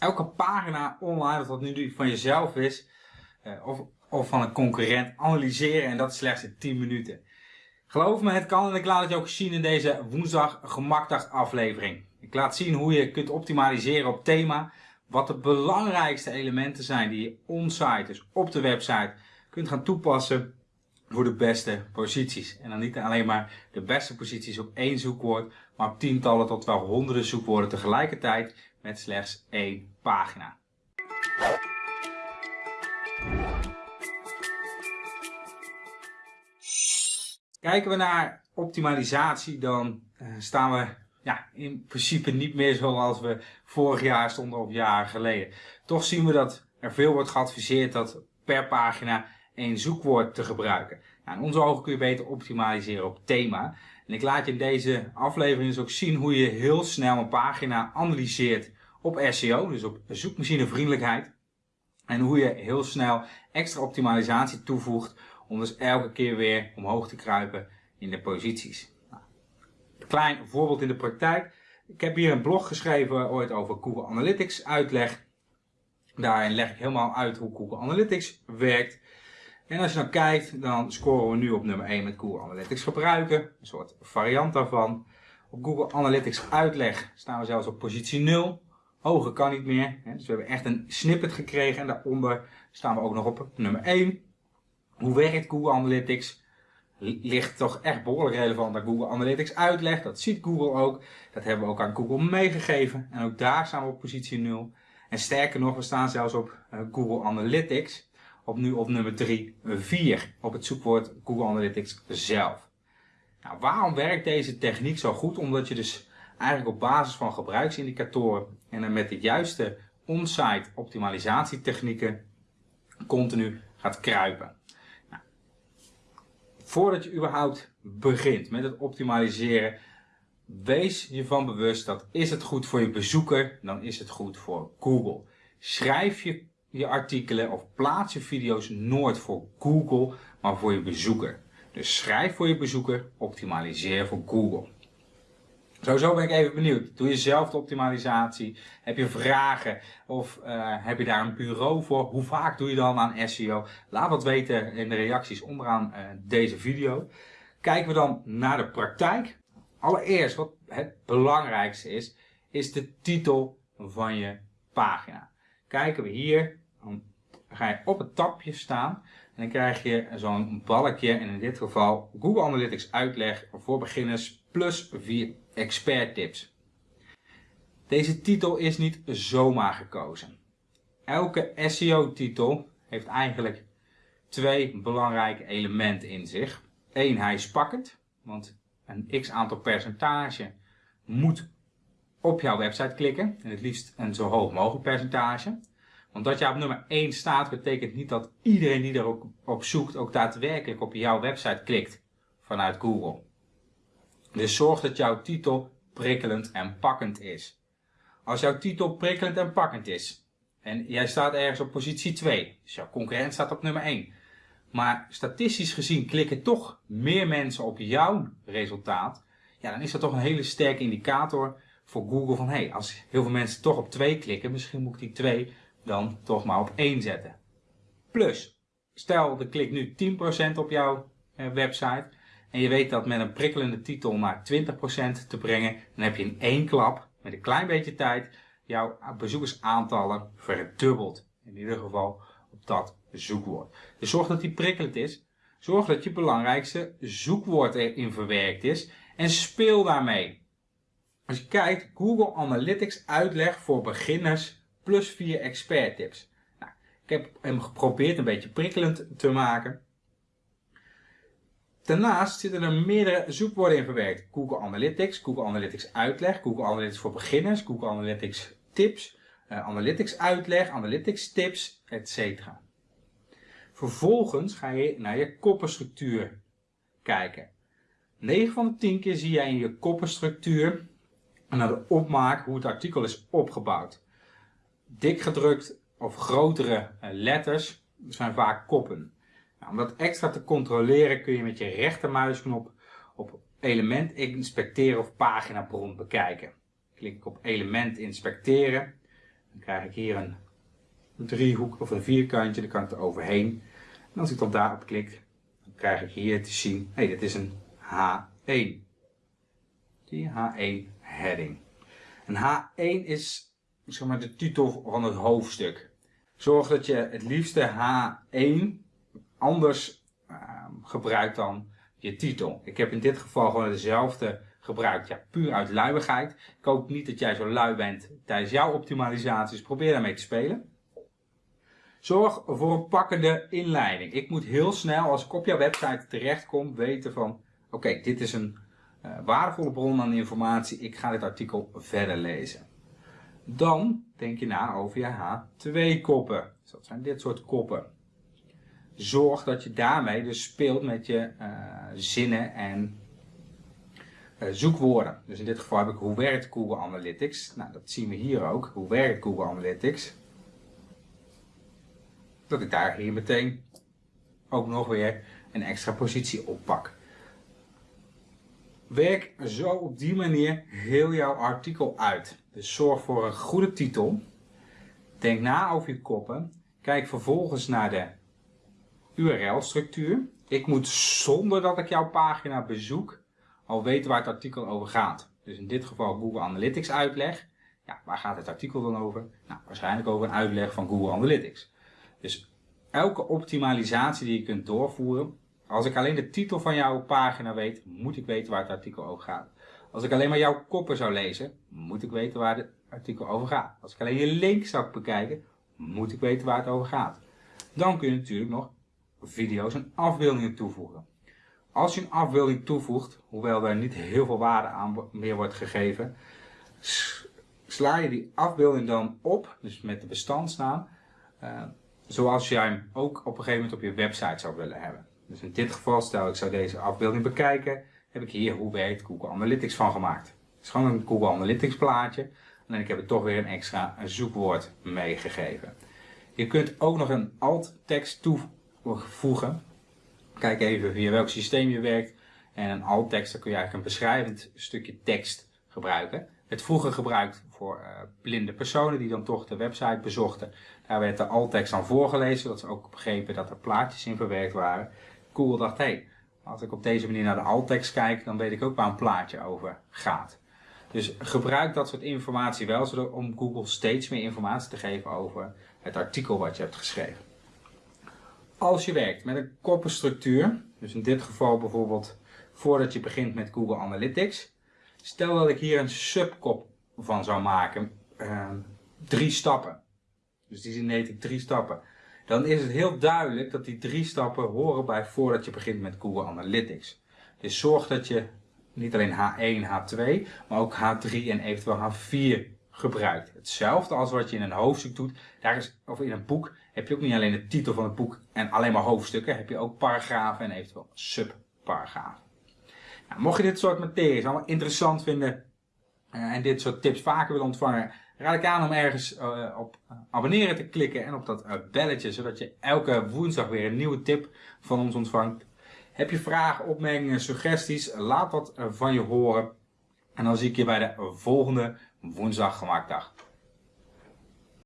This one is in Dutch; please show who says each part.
Speaker 1: elke pagina online, of dat nu van jezelf is, uh, of, of van een concurrent, analyseren en dat slechts in 10 minuten. Geloof me, het kan en ik laat het je ook zien in deze woensdag gemakdag aflevering. Ik laat zien hoe je kunt optimaliseren op thema, wat de belangrijkste elementen zijn die je onsite, dus op de website, kunt gaan toepassen voor de beste posities. En dan niet alleen maar de beste posities op één zoekwoord, maar op tientallen tot wel honderden zoekwoorden tegelijkertijd met slechts één pagina. Kijken we naar optimalisatie, dan uh, staan we ja, in principe niet meer zoals we vorig jaar stonden of jaren geleden. Toch zien we dat er veel wordt geadviseerd dat per pagina één zoekwoord te gebruiken. Nou, in onze ogen kun je beter optimaliseren op thema. En ik laat je in deze aflevering dus ook zien hoe je heel snel een pagina analyseert op SEO, dus op zoekmachinevriendelijkheid. En hoe je heel snel extra optimalisatie toevoegt om dus elke keer weer omhoog te kruipen in de posities. Nou, een klein voorbeeld in de praktijk. Ik heb hier een blog geschreven ooit over Google Analytics uitleg. Daarin leg ik helemaal uit hoe Google Analytics werkt. En als je dan kijkt, dan scoren we nu op nummer 1 met Google Analytics gebruiken. Een soort variant daarvan. Op Google Analytics uitleg staan we zelfs op positie 0. Hoger kan niet meer. Dus we hebben echt een snippet gekregen. En daaronder staan we ook nog op nummer 1. Hoe werkt Google Analytics? Ligt toch echt behoorlijk relevant naar Google Analytics uitleg. Dat ziet Google ook. Dat hebben we ook aan Google meegegeven. En ook daar staan we op positie 0. En sterker nog, we staan zelfs op eh, Google Analytics op nu op nummer 3, 4 op het zoekwoord Google Analytics zelf. Nou, waarom werkt deze techniek zo goed? Omdat je dus eigenlijk op basis van gebruiksindicatoren en met de juiste on-site optimalisatietechnieken continu gaat kruipen. Nou, voordat je überhaupt begint met het optimaliseren, wees je van bewust dat is het goed voor je bezoeker, dan is het goed voor Google. Schrijf je je artikelen of plaats je video's nooit voor Google, maar voor je bezoeker. Dus schrijf voor je bezoeker, optimaliseer voor Google. Sowieso ben ik even benieuwd. Doe je zelf de optimalisatie? Heb je vragen? Of uh, heb je daar een bureau voor? Hoe vaak doe je dan aan SEO? Laat wat weten in de reacties onderaan uh, deze video. Kijken we dan naar de praktijk. Allereerst, wat het belangrijkste is, is de titel van je pagina. Kijken we hier dan ga je op het tapje staan en dan krijg je zo'n balkje en in dit geval Google Analytics uitleg voor beginners plus 4 expert tips. Deze titel is niet zomaar gekozen. Elke SEO titel heeft eigenlijk twee belangrijke elementen in zich. Eén, hij is pakkend, want een x aantal percentage moet op jouw website klikken. En het liefst een zo hoog mogelijk percentage. Want dat jij op nummer 1 staat, betekent niet dat iedereen die er op zoekt ook daadwerkelijk op jouw website klikt vanuit Google. Dus zorg dat jouw titel prikkelend en pakkend is. Als jouw titel prikkelend en pakkend is, en jij staat ergens op positie 2, dus jouw concurrent staat op nummer 1, maar statistisch gezien klikken toch meer mensen op jouw resultaat, ja, dan is dat toch een hele sterke indicator voor Google van, hé, hey, als heel veel mensen toch op 2 klikken, misschien moet ik die 2 dan toch maar op 1 zetten. Plus, stel de klik nu 10% op jouw eh, website en je weet dat met een prikkelende titel naar 20% te brengen, dan heb je in één klap, met een klein beetje tijd, jouw bezoekersaantallen verdubbeld. In ieder geval op dat zoekwoord. Dus zorg dat die prikkelend is. Zorg dat je belangrijkste zoekwoord erin verwerkt is en speel daarmee. Als je kijkt, Google Analytics uitleg voor beginners plus 4 expert tips. Nou, ik heb hem geprobeerd een beetje prikkelend te maken. Daarnaast zitten er meerdere zoekwoorden in verwerkt. Google Analytics, Google Analytics uitleg, Google Analytics voor beginners, Google Analytics tips, uh, Analytics uitleg, Analytics tips, etc. Vervolgens ga je naar je koppenstructuur kijken. 9 van de 10 keer zie jij in je koppenstructuur naar de opmaak hoe het artikel is opgebouwd dik gedrukt of grotere eh, letters zijn vaak koppen. Nou, om dat extra te controleren kun je met je rechtermuisknop op element inspecteren of paginabron bekijken. Klik ik op element inspecteren, Dan krijg ik hier een driehoek of een vierkantje, dan kan ik er overheen. En als ik dan daarop klik, dan krijg ik hier te zien, hé, dit is een H1. Die H1 heading. Een H1 is zeg maar, de titel van het hoofdstuk. Zorg dat je het liefste H1 anders uh, gebruikt dan je titel. Ik heb in dit geval gewoon dezelfde gebruikt. Ja, puur uit luiigheid. Ik hoop niet dat jij zo lui bent tijdens jouw optimalisaties. Probeer daarmee te spelen. Zorg voor een pakkende inleiding. Ik moet heel snel, als ik op jouw website terechtkom, weten van... Oké, dit is een waardevolle bron aan informatie. Ik ga dit artikel verder lezen. Dan denk je na over je H2-koppen. Dus dat zijn dit soort koppen. Zorg dat je daarmee dus speelt met je uh, zinnen en uh, zoekwoorden. Dus in dit geval heb ik hoe werkt Google Analytics. Nou, dat zien we hier ook. Hoe werkt Google Analytics? Dat ik daar hier meteen ook nog weer een extra positie oppak. Werk zo op die manier heel jouw artikel uit. Dus zorg voor een goede titel. Denk na over je koppen. Kijk vervolgens naar de URL-structuur. Ik moet zonder dat ik jouw pagina bezoek al weten waar het artikel over gaat. Dus in dit geval Google Analytics uitleg. Ja, waar gaat het artikel dan over? Nou, waarschijnlijk over een uitleg van Google Analytics. Dus elke optimalisatie die je kunt doorvoeren, als ik alleen de titel van jouw pagina weet, moet ik weten waar het artikel over gaat. Als ik alleen maar jouw koppen zou lezen, moet ik weten waar het artikel over gaat. Als ik alleen je link zou bekijken, moet ik weten waar het over gaat. Dan kun je natuurlijk nog video's en afbeeldingen toevoegen. Als je een afbeelding toevoegt, hoewel er niet heel veel waarde aan meer wordt gegeven, sla je die afbeelding dan op, dus met de bestandsnaam, uh, zoals jij hem ook op een gegeven moment op je website zou willen hebben. Dus in dit geval, stel ik zou deze afbeelding bekijken, heb ik hier hoe werkt Google Analytics van gemaakt. Het is gewoon een Google Analytics plaatje. En ik heb er toch weer een extra zoekwoord meegegeven. Je kunt ook nog een alt tekst toevoegen. Kijk even via welk systeem je werkt. En een alt tekst, dan kun je eigenlijk een beschrijvend stukje tekst gebruiken. Het vroeger gebruikt voor uh, blinde personen die dan toch de website bezochten. Daar werd de alt tekst dan voorgelezen, zodat ze ook begrepen dat er plaatjes in verwerkt waren. Google dacht, hé, hey, als ik op deze manier naar de alt-tekst kijk, dan weet ik ook waar een plaatje over gaat. Dus gebruik dat soort informatie wel, om Google steeds meer informatie te geven over het artikel wat je hebt geschreven. Als je werkt met een koppenstructuur, dus in dit geval bijvoorbeeld voordat je begint met Google Analytics, stel dat ik hier een subkop van zou maken, uh, drie stappen. Dus die heet ik drie stappen dan is het heel duidelijk dat die drie stappen horen bij voordat je begint met Google Analytics. Dus zorg dat je niet alleen H1, H2, maar ook H3 en eventueel H4 gebruikt. Hetzelfde als wat je in een hoofdstuk doet, daar is, of in een boek, heb je ook niet alleen de titel van het boek en alleen maar hoofdstukken, heb je ook paragrafen en eventueel subparagrafen. Nou, mocht je dit soort materie allemaal interessant vinden uh, en dit soort tips vaker willen ontvangen, raad ik aan om ergens uh, op abonneren te klikken en op dat uh, belletje, zodat je elke woensdag weer een nieuwe tip van ons ontvangt. Heb je vragen, opmerkingen, suggesties, laat dat van je horen. En dan zie ik je bij de volgende woensdag gemaakt dag.